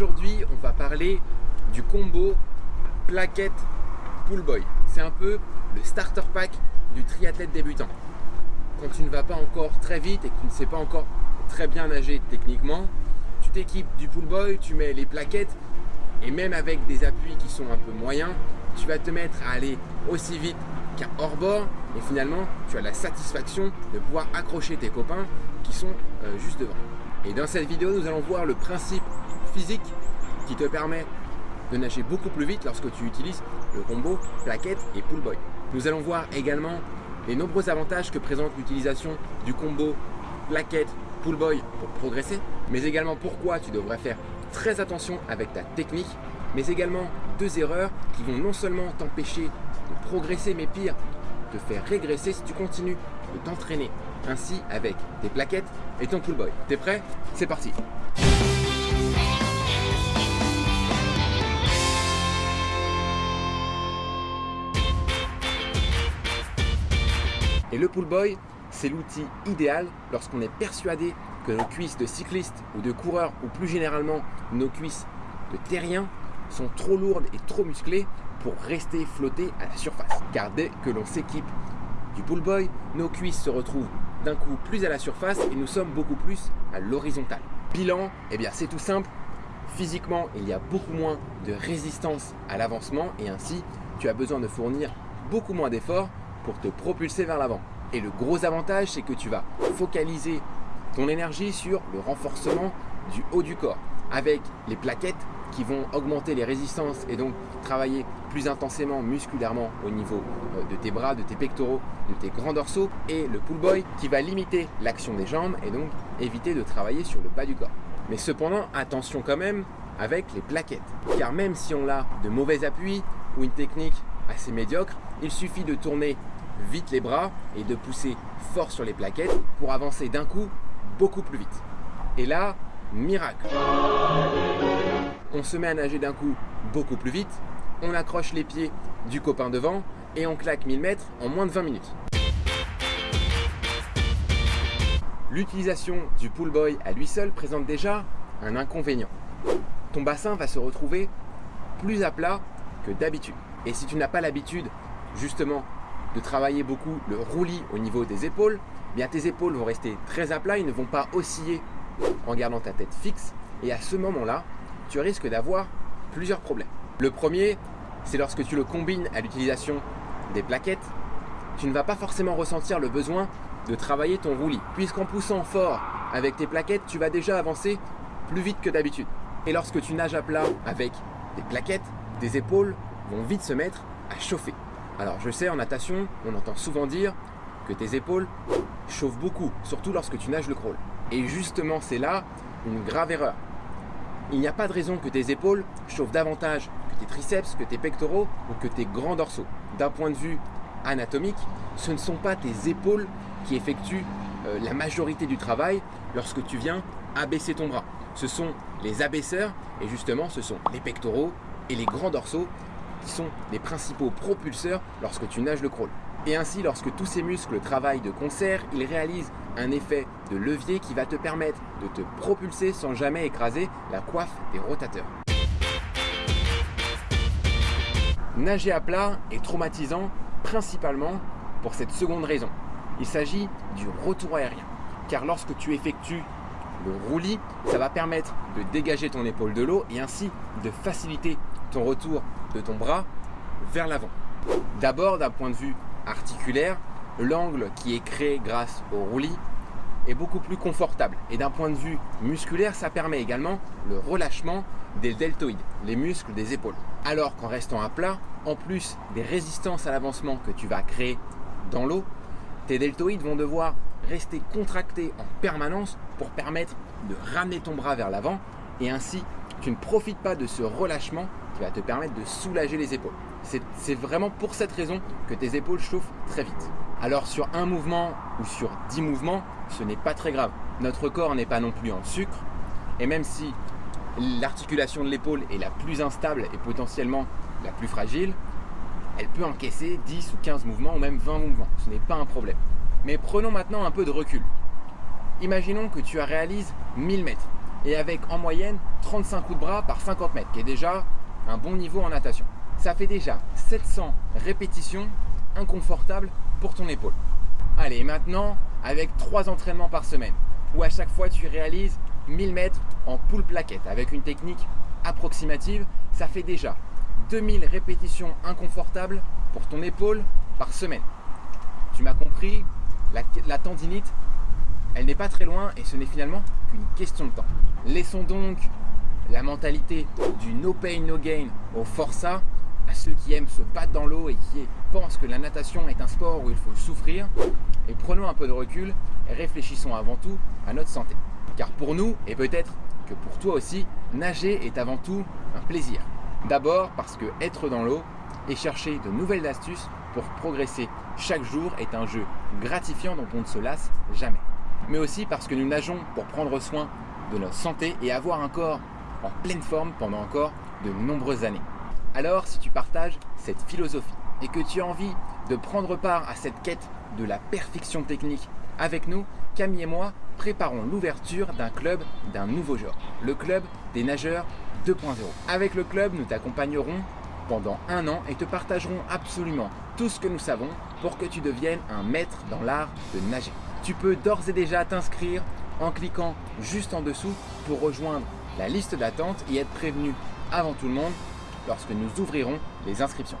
Aujourd'hui, on va parler du combo plaquette pull boy. C'est un peu le starter pack du triathlète débutant. Quand tu ne vas pas encore très vite et que tu ne sais pas encore très bien nager techniquement, tu t'équipes du pull boy, tu mets les plaquettes et même avec des appuis qui sont un peu moyens, tu vas te mettre à aller aussi vite qu'un hors-bord et finalement tu as la satisfaction de pouvoir accrocher tes copains qui sont euh, juste devant. Et dans cette vidéo, nous allons voir le principe physique qui te permet de nager beaucoup plus vite lorsque tu utilises le combo plaquette et pull boy. Nous allons voir également les nombreux avantages que présente l'utilisation du combo plaquette pull boy pour progresser, mais également pourquoi tu devrais faire très attention avec ta technique, mais également deux erreurs qui vont non seulement t'empêcher de progresser, mais pire, te faire régresser si tu continues de t'entraîner ainsi avec tes plaquettes et ton pull boy. T'es prêt? C'est parti Et le pull boy, c'est l'outil idéal lorsqu'on est persuadé que nos cuisses de cyclistes ou de coureurs, ou plus généralement nos cuisses de terriens, sont trop lourdes et trop musclées pour rester flottées à la surface. Car dès que l'on s'équipe du pull boy, nos cuisses se retrouvent d'un coup plus à la surface et nous sommes beaucoup plus à l'horizontale. Bilan, eh bien c'est tout simple. Physiquement, il y a beaucoup moins de résistance à l'avancement et ainsi, tu as besoin de fournir beaucoup moins d'efforts pour te propulser vers l'avant. Et le gros avantage, c'est que tu vas focaliser ton énergie sur le renforcement du haut du corps avec les plaquettes qui vont augmenter les résistances et donc travailler plus intensément musculairement au niveau euh, de tes bras, de tes pectoraux, de tes grands dorsaux et le pull boy qui va limiter l'action des jambes et donc éviter de travailler sur le bas du corps. Mais cependant, attention quand même avec les plaquettes car même si on a de mauvais appuis ou une technique assez médiocre, il suffit de tourner vite les bras et de pousser fort sur les plaquettes pour avancer d'un coup beaucoup plus vite. Et là, miracle On se met à nager d'un coup beaucoup plus vite, on accroche les pieds du copain devant et on claque 1000 mètres en moins de 20 minutes. L'utilisation du pull boy à lui seul présente déjà un inconvénient. Ton bassin va se retrouver plus à plat que d'habitude. Et si tu n'as pas l'habitude justement de travailler beaucoup le roulis au niveau des épaules, bien tes épaules vont rester très à plat, ils ne vont pas osciller en gardant ta tête fixe. Et à ce moment-là, tu risques d'avoir plusieurs problèmes. Le premier, c'est lorsque tu le combines à l'utilisation des plaquettes, tu ne vas pas forcément ressentir le besoin de travailler ton roulis. Puisqu'en poussant fort avec tes plaquettes, tu vas déjà avancer plus vite que d'habitude. Et lorsque tu nages à plat avec des plaquettes, tes épaules vont vite se mettre à chauffer. Alors je sais, en natation, on entend souvent dire que tes épaules chauffent beaucoup, surtout lorsque tu nages le crawl. Et justement, c'est là une grave erreur. Il n'y a pas de raison que tes épaules chauffent davantage que tes triceps, que tes pectoraux ou que tes grands dorsaux. D'un point de vue anatomique, ce ne sont pas tes épaules qui effectuent euh, la majorité du travail lorsque tu viens abaisser ton bras. Ce sont les abaisseurs et justement ce sont les pectoraux et les grands dorsaux qui sont les principaux propulseurs lorsque tu nages le crawl. Et ainsi, lorsque tous ces muscles travaillent de concert, ils réalisent un effet de levier qui va te permettre de te propulser sans jamais écraser la coiffe des rotateurs. Nager à plat est traumatisant principalement pour cette seconde raison. Il s'agit du retour aérien. Car lorsque tu effectues le roulis, ça va permettre de dégager ton épaule de l'eau et ainsi de faciliter ton retour de ton bras vers l'avant. D'abord d'un point de vue articulaire, l'angle qui est créé grâce au roulis est beaucoup plus confortable. Et d'un point de vue musculaire, ça permet également le relâchement des deltoïdes, les muscles des épaules. Alors qu'en restant à plat, en plus des résistances à l'avancement que tu vas créer dans l'eau, tes deltoïdes vont devoir rester contractés en permanence pour permettre de ramener ton bras vers l'avant et ainsi tu ne profites pas de ce relâchement va te permettre de soulager les épaules. C'est vraiment pour cette raison que tes épaules chauffent très vite. Alors sur un mouvement ou sur dix mouvements, ce n'est pas très grave. Notre corps n'est pas non plus en sucre. Et même si l'articulation de l'épaule est la plus instable et potentiellement la plus fragile, elle peut encaisser 10 ou 15 mouvements ou même 20 mouvements. Ce n'est pas un problème. Mais prenons maintenant un peu de recul. Imaginons que tu réalises 1000 mètres et avec en moyenne 35 coups de bras par 50 mètres, qui est déjà un bon niveau en natation. Ça fait déjà 700 répétitions inconfortables pour ton épaule. Allez, maintenant, avec 3 entraînements par semaine, où à chaque fois tu réalises 1000 mètres en poule plaquette avec une technique approximative, ça fait déjà 2000 répétitions inconfortables pour ton épaule par semaine. Tu m'as compris, la, la tendinite, elle n'est pas très loin et ce n'est finalement qu'une question de temps. Laissons donc la mentalité du no pain no gain au forçat à ceux qui aiment se battre dans l'eau et qui pensent que la natation est un sport où il faut souffrir. Et prenons un peu de recul et réfléchissons avant tout à notre santé. Car pour nous, et peut-être que pour toi aussi, nager est avant tout un plaisir. D'abord parce que être dans l'eau et chercher de nouvelles astuces pour progresser chaque jour est un jeu gratifiant dont on ne se lasse jamais. Mais aussi parce que nous nageons pour prendre soin de notre santé et avoir un corps en pleine forme pendant encore de nombreuses années. Alors si tu partages cette philosophie et que tu as envie de prendre part à cette quête de la perfection technique avec nous, Camille et moi préparons l'ouverture d'un club d'un nouveau genre, le club des nageurs 2.0. Avec le club, nous t'accompagnerons pendant un an et te partagerons absolument tout ce que nous savons pour que tu deviennes un maître dans l'art de nager. Tu peux d'ores et déjà t'inscrire en cliquant juste en dessous pour rejoindre la liste d'attente et être prévenu avant tout le monde lorsque nous ouvrirons les inscriptions.